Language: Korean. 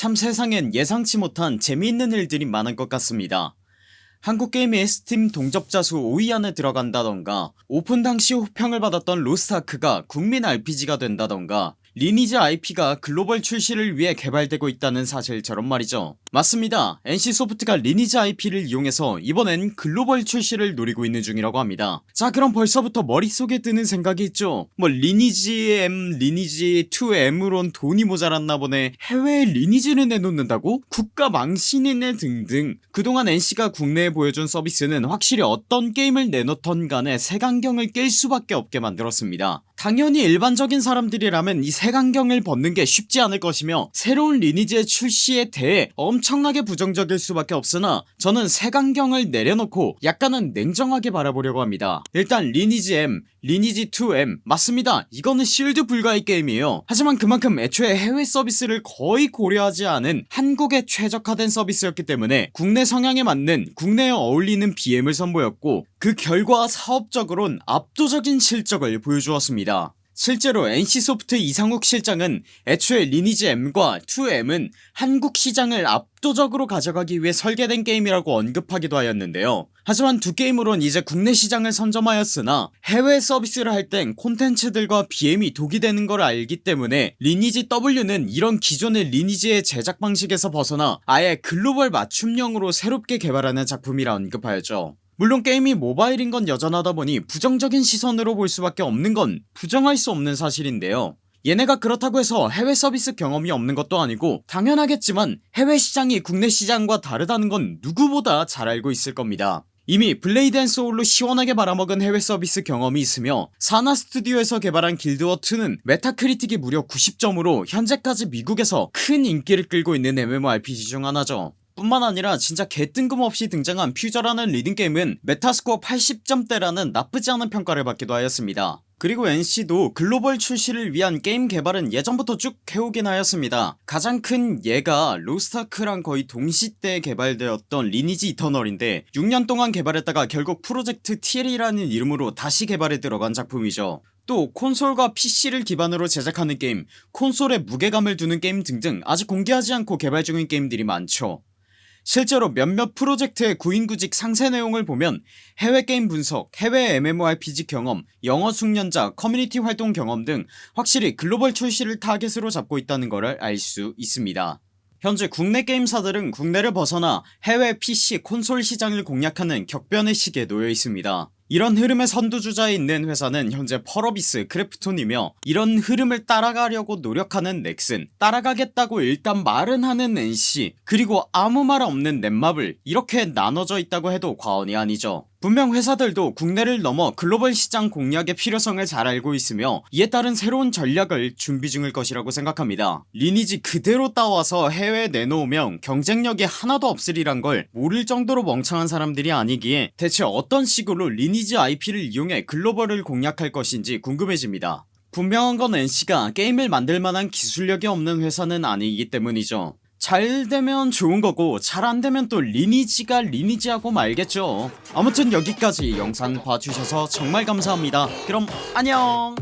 참 세상엔 예상치 못한 재미있는 일들이 많은 것 같습니다. 한국게임의 스팀 동접자 수 5위 안에 들어간다던가 오픈 당시 호평을 받았던 로스트아크가 국민 RPG가 된다던가 리니지 IP가 글로벌 출시를 위해 개발되고 있다는 사실처럼 말이죠. 맞습니다. NC소프트가 리니지 IP를 이용해서 이번엔 글로벌 출시를 노리고 있는 중이라고 합니다. 자 그럼 벌써부터 머릿속에 드는 생각이 있죠. 뭐 리니지 M 리니지 2M으론 돈이 모자랐나 보네. 해외에 리니지를 내놓는다고? 국가 망신이네 등등. 그동안 NC가 국내에 보여준 서비스는 확실히 어떤 게임을 내놓던 간에 색안경을 낄 수밖에 없게 만들었습니다 당연히 일반적인 사람들이라면 이 색안경을 벗는 게 쉽지 않을 것이며 새로운 리니지의 출시에 대해 엄청나게 부정적일 수밖에 없으나 저는 색안경을 내려놓고 약간은 냉정하게 바라보려고 합니다. 일단 리니지 M 리니지 2M 맞습니다. 이거는 실드 불가의 게임이에요. 하지만 그만큼 애초에 해외 서비스를 거의 고려하지 않은 한국에 최적화된 서비스였기 때문에 국내 성향에 맞는 국내에 어울리는 BM을 선보였고 그 결과 사업적으론 압도적인 실적을 보여주었습니다. 실제로 NC소프트 이상욱 실장은 애초에 리니지 M과 2M은 한국 시장을 압도적으로 가져가기 위해 설계된 게임이라고 언급하기도 하였는데요. 하지만 두 게임으론 이제 국내 시장을 선점하였으나 해외 서비스를 할 땐 콘텐츠들과 BM이 독이 되는 걸 알기 때문에 리니지 W는 이런 기존의 리니지의 제작 방식에서 벗어나 아예 글로벌 맞춤형으로 새롭게 개발하는 작품이라 언급하였죠 물론 게임이 모바일인 건 여전하다 보니 부정적인 시선으로 볼 수밖에 없는 건 부정할 수 없는 사실인데요. 얘네가 그렇다고 해서 해외 서비스 경험이 없는 것도 아니고 당연하겠지만 해외 시장이 국내 시장과 다르다는 건 누구보다 잘 알고 있을 겁니다. 이미 블레이드 앤 소울로 시원하게 말아먹은 해외 서비스 경험이 있으며 산하 스튜디오에서 개발한 길드워2는 메타크리틱이 무려 90점으로 현재까지 미국에서 큰 인기를 끌고 있는 MMORPG 중 하나죠 뿐만 아니라 진짜 개뜬금없이 등장한 퓨저라는 리듬게임은 메타스코어 80점대라는 나쁘지 않은 평가를 받기도 하였습니다. 그리고 NC도 글로벌 출시를 위한 게임 개발은 예전부터 쭉 해오긴 하였습니다. 가장 큰 예가 로스타크랑 거의 동시대에 개발되었던 리니지 이터널인데 6년 동안 개발했다가 결국 프로젝트 TL이라는 이름으로 다시 개발에 들어간 작품이죠. 또 콘솔과 PC를 기반으로 제작하는 게임 콘솔에 무게감을 두는 게임 등등 아직 공개하지 않고 개발 중인 게임들이 많죠 실제로 몇몇 프로젝트의 구인구직 상세 내용을 보면 해외 게임 분석, 해외 MMORPG 경험, 영어 숙련자, 커뮤니티 활동 경험 등 확실히 글로벌 출시를 타겟으로 잡고 있다는 것을 알 수 있습니다. 현재 국내 게임사들은 국내를 벗어나 해외 PC 콘솔 시장을 공략하는 격변의 시기에 놓여 있습니다 이런 흐름의 선두주자에 있는 회사는 현재 펄어비스 크래프톤이며 이런 흐름을 따라가려고 노력하는 넥슨 따라가겠다고 일단 말은 하는 NC 그리고 아무 말 없는 넷마블 이렇게 나눠져 있다고 해도 과언이 아니죠 분명 회사들도 국내를 넘어 글로벌 시장 공략의 필요성을 잘 알고 있으며 이에 따른 새로운 전략을 준비 중일 것이라고 생각합니다. 리니지 그대로 따와서 해외에 내놓으면 경쟁력이 하나도 없으리란 걸 모를 정도로 멍청한 사람들이 아니기에 대체 어떤 식으로 리니지 IP를 이용해 글로벌을 공략할 것인지 궁금해집니다. 분명한 건 NC가 게임을 만들만한 기술력이 없는 회사는 아니기 때문이죠 잘 되면 좋은 거고 잘 안되면 또 리니지가 리니지하고 말겠죠. 아무튼 여기까지 영상 봐주셔서 정말 감사합니다. 그럼 안녕